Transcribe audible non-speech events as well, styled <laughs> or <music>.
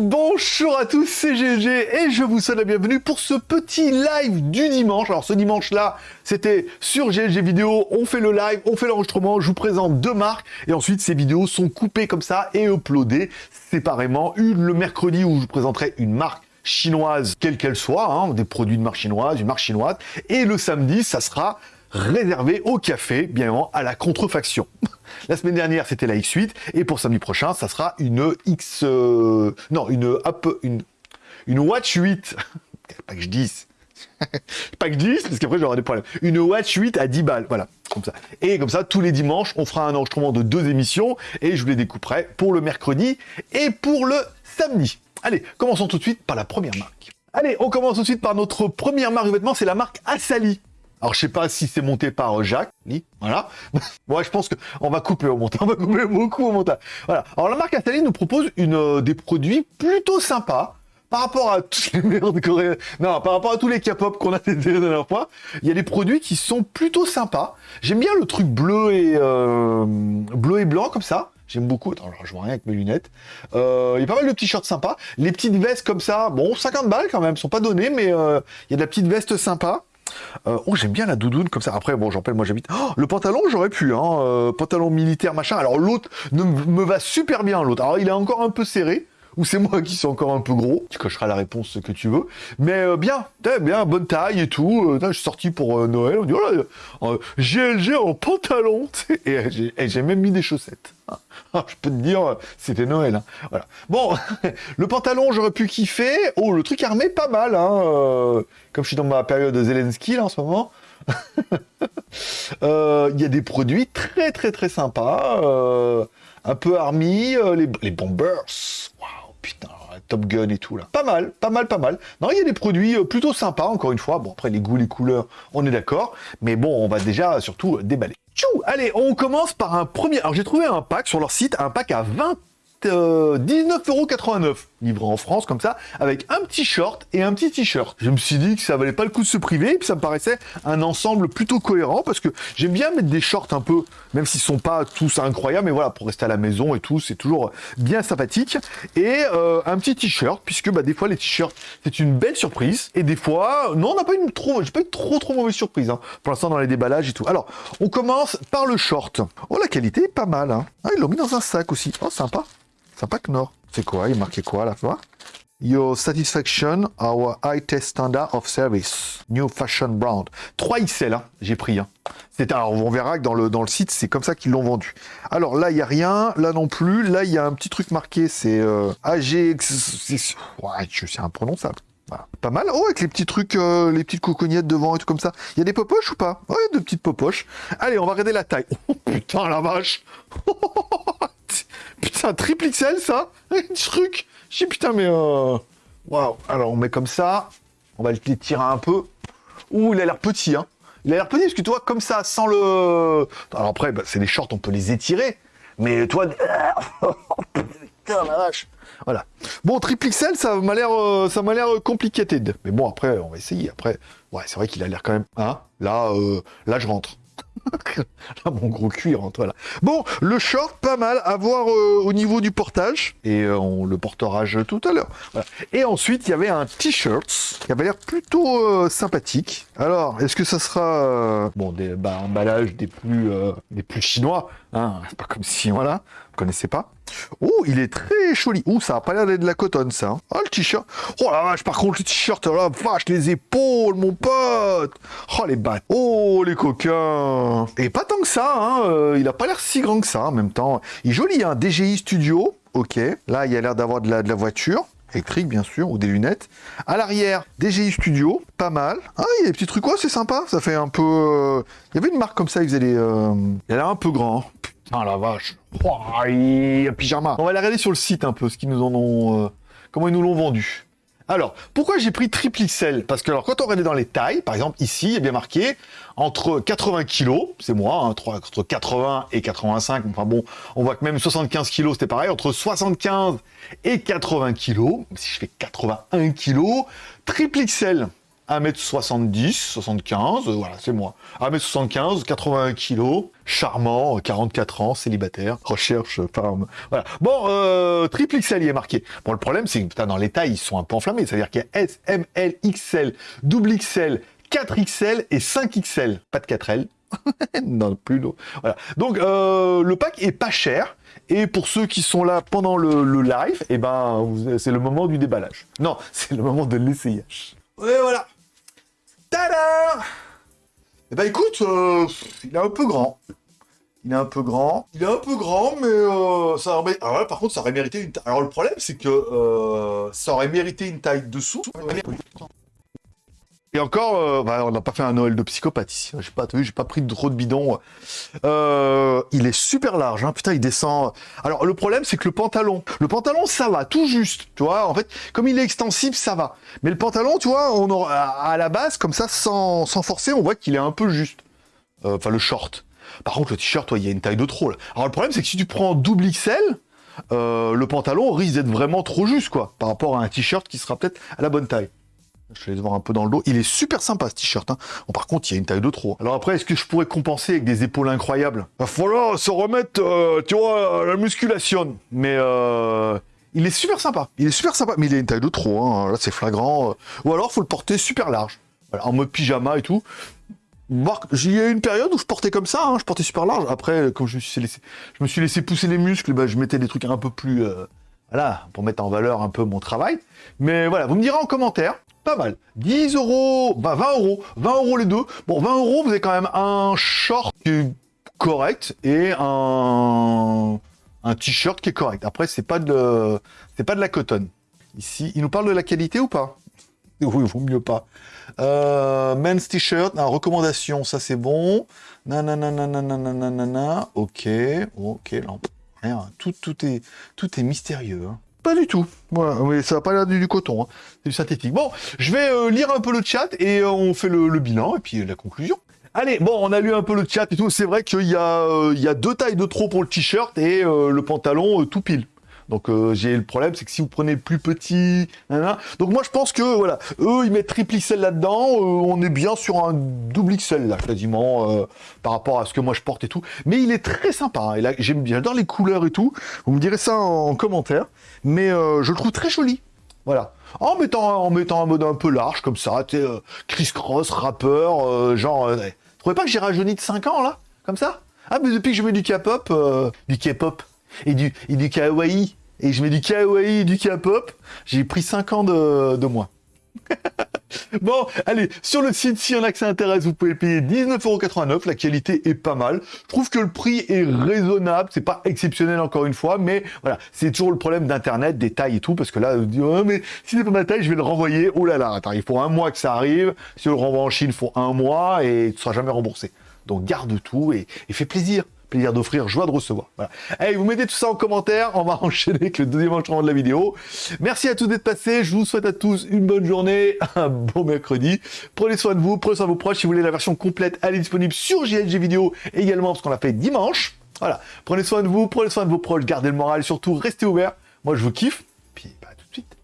Bonjour à tous, c'est GG et je vous souhaite la bienvenue pour ce petit live du dimanche. Alors ce dimanche-là, c'était sur GG Vidéo, on fait le live, on fait l'enregistrement, je vous présente deux marques et ensuite ces vidéos sont coupées comme ça et uploadées séparément. Une le mercredi où je vous présenterai une marque chinoise, quelle qu'elle soit, hein, des produits de marque chinoise, une marque chinoise, et le samedi, ça sera réservé au café, bien évidemment, à la contrefaction. <laughs> La semaine dernière, c'était la X8, et pour samedi prochain, ça sera une X... Euh, non, une, une, une Watch 8. <laughs> pas que je dise. <laughs> pas que je dise, parce qu'après j'aurai des problèmes. Une Watch 8 à 10 balles, voilà, comme ça. Et comme ça, tous les dimanches, on fera un enregistrement de deux émissions, et je vous les découperai pour le mercredi et pour le samedi. Allez, commençons tout de suite par la première marque. Allez, on commence tout de suite par notre première marque de vêtements, c'est la marque Asali. Alors, je sais pas si c'est monté par Jacques, voilà. <laughs> Moi, je pense qu'on va couper au montage, <laughs> on va couper beaucoup au montage. Voilà. Alors, la marque Asali nous propose une, euh, des produits plutôt sympas par rapport à toutes les merdes Non, par rapport à tous les K-pop qu'on a <laughs> fait la dernière fois, il y a des produits qui sont plutôt sympas. J'aime bien le truc bleu et euh, bleu et blanc comme ça. J'aime beaucoup. Attends, je vois rien avec mes lunettes. Euh, il y a pas mal de t-shirts sympas. Les petites vestes comme ça, bon, 50 balles quand même, sont pas données, mais euh, il y a de la petite veste sympa. Euh, oh, j'aime bien la doudoune comme ça. Après, bon, j'en moi j'habite. Oh, le pantalon, j'aurais pu, hein. pantalon militaire, machin. Alors l'autre me va super bien, l'autre. Alors il est encore un peu serré ou c'est moi qui suis encore un peu gros, tu cocheras la réponse que tu veux, mais euh, bien, bien, bonne taille et tout, euh, je suis sorti pour euh, Noël, on dit, oh là, GLG en pantalon, <laughs> et, j'ai même mis des chaussettes. Ah, je peux te dire, c'était Noël. Hein. Voilà. Bon, <laughs> le pantalon, j'aurais pu kiffer. Oh, le truc armé, pas mal. Hein. comme je suis dans ma période de Zelensky, là, en ce moment. <laughs> Il y a des produits très, très, très sympas. un peu army, les, les bombers. Putain, Top Gun et tout là. Pas mal, pas mal, pas mal. Non, il y a des produits euh, plutôt sympas, encore une fois. Bon, après, les goûts, les couleurs, on est d'accord. Mais bon, on va déjà surtout déballer. Tchou Allez, on commence par un premier... Alors, j'ai trouvé un pack sur leur site, un pack à 20 19,89€ livré en France comme ça, avec un petit short et un petit t-shirt. Je me suis dit que ça valait pas le coup de se priver, et puis ça me paraissait un ensemble plutôt cohérent, parce que j'aime bien mettre des shorts un peu, même s'ils sont pas tous incroyables, mais voilà, pour rester à la maison et tout, c'est toujours bien sympathique. Et euh, un petit t-shirt, puisque bah, des fois les t-shirts, c'est une belle surprise, et des fois, non, on n'a pas une trop, j'ai pas eu trop trop mauvaise surprise, hein, pour l'instant dans les déballages et tout. Alors, on commence par le short. Oh, la qualité est pas mal, hein. Ah, ils l'ont mis dans un sac aussi. Oh, sympa. Sympa que non. C'est quoi? Il marquait quoi à la fois Your satisfaction, our high test standard of service. New fashion brand. 3 XL, hein, j'ai pris. Hein. Alors, on verra que dans le, dans le site, c'est comme ça qu'ils l'ont vendu. Alors là, il n'y a rien. Là non plus. Là, il y a un petit truc marqué. C'est euh, AGX... Ouais, c'est imprononçable. Pas mal. Oh, avec les petits trucs, euh, les petites cocognettes devant et tout comme ça. Il y a des popoches ou pas? Ouais, de petites popoches. Allez, on va regarder la taille. Oh putain, la vache <laughs> Triple XL, ça <laughs> truc Je putain, mais... Euh... Waouh Alors, on met comme ça. On va le tirer un peu. Ouh, il a l'air petit, hein. Il a l'air petit, parce que toi, comme ça, sans le... Alors après, bah, c'est des shorts, on peut les étirer. Mais toi... <laughs> putain, la vache voilà. Bon, triple XL, ça m'a l'air, euh, ça m'a l'air complicated. Mais bon, après, on va essayer. Après, ouais, c'est vrai qu'il a l'air quand même. Hein Là, euh, là, je rentre. <laughs> Là, mon gros cuir rentre, voilà. Bon, le short, pas mal à voir euh, au niveau du portage. Et euh, on le portera tout à l'heure. Et ensuite, il y avait un t-shirt qui avait l'air plutôt euh, sympathique. Alors, est-ce que ça sera... bon, des bah, emballages des plus, des plus chinois. Hein C'est pas comme si, voilà, vous connaissez pas. Oh, il est très joli. Oh, ça a pas l'air d'être de la cotonne, ça. Oh, le t-shirt. Oh la vache, par contre, le t-shirt, oh la vache, les épaules, mon pote. Oh, les battes. Oh, les coquins. Et pas tant que ça, hein. Euh, il a pas l'air si grand que ça, en même temps. Il est joli, hein. DGI Studio. Ok. Là, il a l'air d'avoir de la, voiture électrique bien sûr, ou des lunettes. À l'arrière, DGI Studio, pas mal. Ah, il y a des petits trucs, quoi, c'est sympa, ça fait un peu... Euh, il y avait une marque comme ça, ils faisaient les... Euh, il a l'air un peu grand. Ah la vache. Pyjama. On va aller regarder sur le site un peu ce qu'ils nous en ont. Euh, comment ils nous l'ont vendu. Alors, pourquoi j'ai pris triple XL Parce que alors, quand on regarde dans les tailles, par exemple, ici, il est bien marqué entre 80 kg, c'est moi, hein, entre 80 et 85, enfin bon, on voit que même 75 kg, c'était pareil, entre 75 et 80 kg, si je fais 81 kg, triple XL, 1m70, 75, euh, voilà, c'est moi. 1m75, 81 kg, charmant, 44 ans, célibataire, recherche, femme. Voilà. Bon, euh, triple XL, il est marqué. Bon, le problème, c'est que dans les tailles, ils sont un peu enflammés. C'est-à-dire qu'il y a S, M, L, XL, double XL, 4XL et 5XL. Pas de 4L. <laughs> non, plus d'eau. Voilà. Donc, euh, le pack est pas cher. Et pour ceux qui sont là pendant le, live, eh ben, c'est le moment du déballage. Non, <laughs> c'est le moment de l'essayage. Et voilà. Tada Eh ben écoute, euh, il est un peu grand. Il est un peu grand. Il est un peu grand, mais euh, ça aurait... Alors par contre, ça aurait mérité une. Alors le problème, c'est que euh, ça aurait mérité une taille dessous. Et encore, euh, bah, on n'a pas fait un Noël de psychopathe ici. J'ai pas, vu, j'ai pas pris trop de bidon. Euh, il est super large, hein. putain, il descend. Alors le problème, c'est que le pantalon, le pantalon, ça va, tout juste, tu vois. En fait, comme il est extensible, ça va. Mais le pantalon, tu vois, on à la base, comme ça, sans, forcer, on voit qu'il est un peu juste. Euh, enfin, le short. Par contre, le t-shirt, il y a une taille de trop. Alors le problème, c'est que si tu prends double XL, le pantalon risque d'être vraiment trop juste, quoi, par rapport à un t-shirt qui sera peut-être à la bonne taille. Je vais laisse voir un peu dans le dos. Il est super sympa ce t-shirt. Hein. Bon, par contre, il y a une taille de trop. Alors après, est-ce que je pourrais compenser avec des épaules incroyables? Va falloir se remettre, euh, tu vois, à la musculation. Mais euh, il est super sympa. Il est super sympa. Mais il a une taille de trop. Hein. Là, c'est flagrant. Ou alors, faut le porter super large. en mode pyjama et tout. J'ai eu une période où je portais comme ça, hein. je portais super large. Après, comme je me suis laissé, je me suis laissé pousser les muscles, bah, je mettais des trucs un peu plus, euh, voilà, pour mettre en valeur un peu mon travail. Mais voilà, vous me direz en commentaire mal. 10 euros, bah 20 euros, 20 euros les deux. Bon, 20 euros, vous avez quand même un short qui est correct et un, un t-shirt qui est correct. Après, c'est pas de, c'est pas de la coton. Ici, il nous parle de la qualité ou pas? <laughs> Oui, vaut mieux pas. Euh, men's t-shirt, recommandation, ça c'est bon. Nanana, ok, ok, rien, tout, tout est, tout est mystérieux. Hein. Pas du tout. Mais ça n'a pas l'air du, coton, hein. c'est du synthétique. Bon, je vais euh, lire un peu le chat et euh, on fait le, bilan et puis la conclusion. Allez, bon, on a lu un peu le chat et tout. C'est vrai qu'il y, euh, y, a deux tailles de trop pour le t-shirt et le pantalon tout pile. Donc euh, j'ai le problème, c'est que si vous prenez le plus petit, donc moi je pense que voilà, eux ils mettent triple XL là-dedans, euh, on est bien sur un double XL là quasiment euh, par rapport à ce que moi je porte et tout. Mais il est très sympa, hein, et là j'aime bien, j'adore les couleurs et tout. Vous me direz ça en, commentaire, mais je le trouve très joli. Voilà. En mettant, un mode un peu large comme ça, tu sais, Chris Cross, rappeur, genre. Vous trouvez pas que j'ai rajeuni de 5 ans là Comme ça? Ah mais depuis que je mets du K-pop, du K-pop et du, et du kawaii, et je mets du kawaii du K-pop, j'ai pris 5 ans de, de moins. <laughs> bon, allez, sur le site, si y en a que ça intéresse, vous pouvez payer 19,89€. La qualité est pas mal. Je trouve que le prix est raisonnable. C'est pas exceptionnel encore une fois, mais voilà, c'est toujours le problème d'Internet, des tailles et tout, parce que là, vous dites, oh, mais si c'est pas ma taille, je vais le renvoyer. Oh là là, attends, il faut un mois que ça arrive. Si on le renvoie en Chine, il faut un mois et tu seras jamais remboursé. Donc garde tout et fais plaisir plaisir d'offrir, joie de recevoir. Voilà. Allez, vous mettez tout ça en commentaire, on va <laughs> enchaîner avec le deuxième enchaînement de la vidéo. Merci à tous d'être passés, je vous souhaite à tous une bonne journée, <laughs> un bon mercredi. Prenez soin de vous, prenez soin de vos proches. Si vous voulez la version complète, elle est disponible sur JLG Vidéo également, parce qu'on l'a fait dimanche. Voilà, prenez soin de vous, prenez soin de vos proches, gardez le moral, surtout restez ouverts. Moi, je vous kiffe, puis bah, tout de suite.